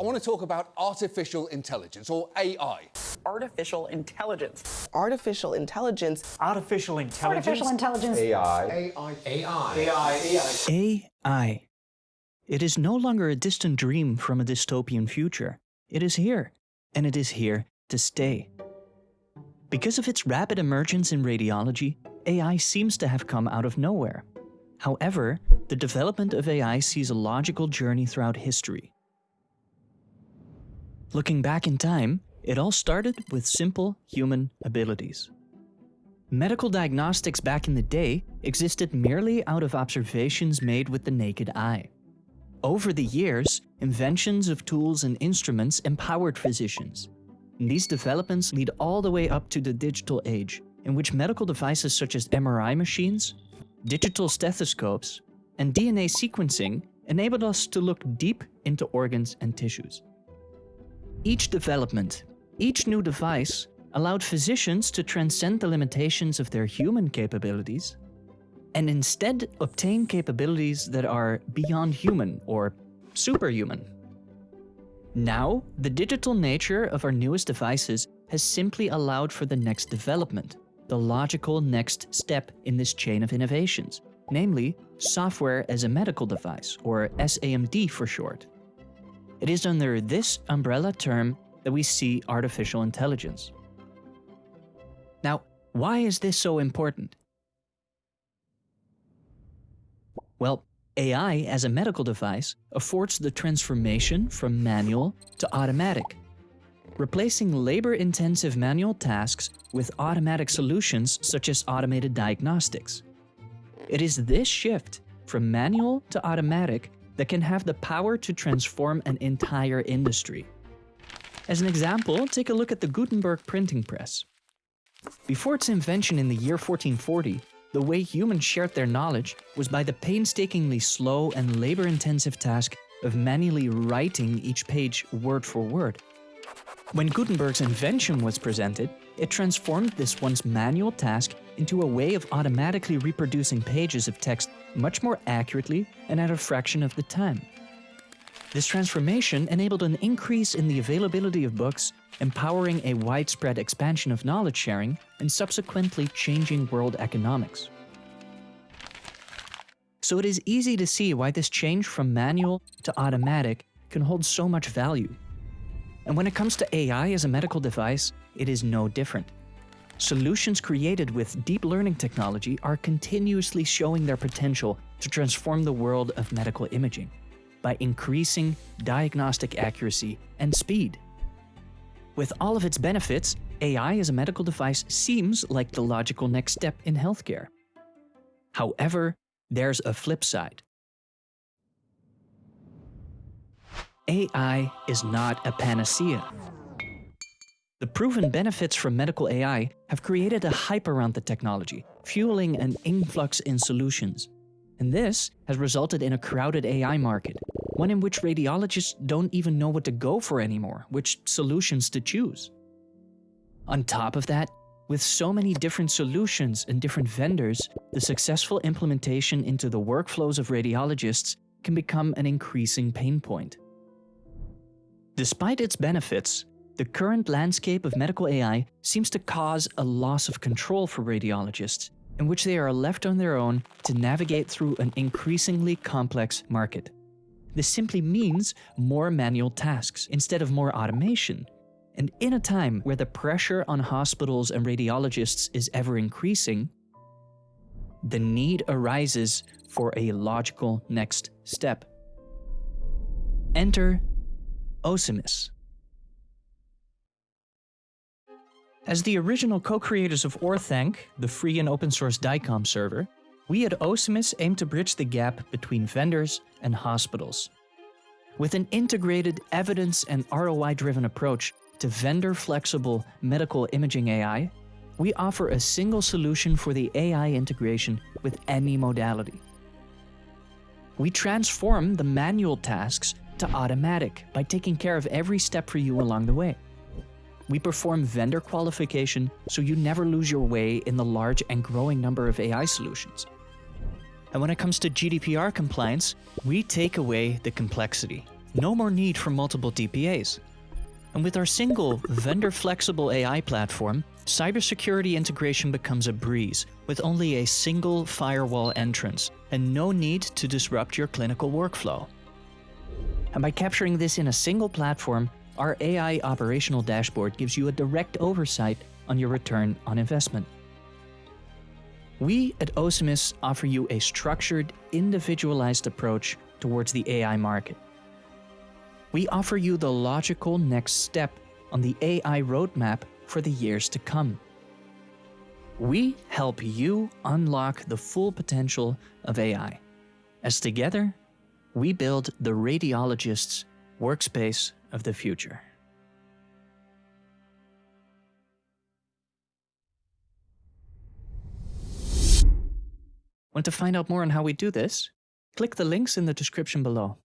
I want to talk about artificial intelligence, or AI. Artificial intelligence. Artificial intelligence. Artificial intelligence. Artificial intelligence. AI. AI. AI. AI. AI. It is no longer a distant dream from a dystopian future. It is here, and it is here to stay. Because of its rapid emergence in radiology, AI seems to have come out of nowhere. However, the development of AI sees a logical journey throughout history. Looking back in time, it all started with simple human abilities. Medical diagnostics back in the day existed merely out of observations made with the naked eye. Over the years, inventions of tools and instruments empowered physicians. These developments lead all the way up to the digital age, in which medical devices such as MRI machines, digital stethoscopes, and DNA sequencing enabled us to look deep into organs and tissues. Each development, each new device, allowed physicians to transcend the limitations of their human capabilities and instead obtain capabilities that are beyond human or superhuman. Now, the digital nature of our newest devices has simply allowed for the next development, the logical next step in this chain of innovations, namely software as a medical device, or SAMD for short. It is under this umbrella term that we see artificial intelligence. Now, why is this so important? Well, AI as a medical device affords the transformation from manual to automatic, replacing labor-intensive manual tasks with automatic solutions such as automated diagnostics. It is this shift from manual to automatic that can have the power to transform an entire industry. As an example, take a look at the Gutenberg printing press. Before its invention in the year 1440, the way humans shared their knowledge was by the painstakingly slow and labor-intensive task of manually writing each page word for word. When Gutenberg's invention was presented, it transformed this once manual task into a way of automatically reproducing pages of text much more accurately and at a fraction of the time. This transformation enabled an increase in the availability of books, empowering a widespread expansion of knowledge sharing and subsequently changing world economics. So it is easy to see why this change from manual to automatic can hold so much value. And when it comes to AI as a medical device, it is no different. Solutions created with deep learning technology are continuously showing their potential to transform the world of medical imaging by increasing diagnostic accuracy and speed. With all of its benefits, AI as a medical device seems like the logical next step in healthcare. However, there's a flip side. AI is not a panacea. The proven benefits from medical AI have created a hype around the technology, fueling an influx in solutions. And this has resulted in a crowded AI market, one in which radiologists don't even know what to go for anymore, which solutions to choose. On top of that, with so many different solutions and different vendors, the successful implementation into the workflows of radiologists can become an increasing pain point. Despite its benefits, the current landscape of medical AI seems to cause a loss of control for radiologists, in which they are left on their own to navigate through an increasingly complex market. This simply means more manual tasks instead of more automation. And in a time where the pressure on hospitals and radiologists is ever increasing, the need arises for a logical next step. Enter Osimis. As the original co-creators of Orthanc, the free and open source DICOM server, we at Osimis aim to bridge the gap between vendors and hospitals. With an integrated evidence and ROI-driven approach to vendor-flexible medical imaging AI, we offer a single solution for the AI integration with any modality. We transform the manual tasks to automatic by taking care of every step for you along the way. We perform vendor qualification so you never lose your way in the large and growing number of AI solutions. And when it comes to GDPR compliance, we take away the complexity No more need for multiple DPAs. And with our single vendor flexible AI platform, cybersecurity integration becomes a breeze with only a single firewall entrance and no need to disrupt your clinical workflow. And by capturing this in a single platform, our AI operational dashboard gives you a direct oversight on your return on investment. We at Osimis offer you a structured, individualized approach towards the AI market. We offer you the logical next step on the AI roadmap for the years to come. We help you unlock the full potential of AI, as together, we build the radiologist's workspace of the future. Want to find out more on how we do this? Click the links in the description below.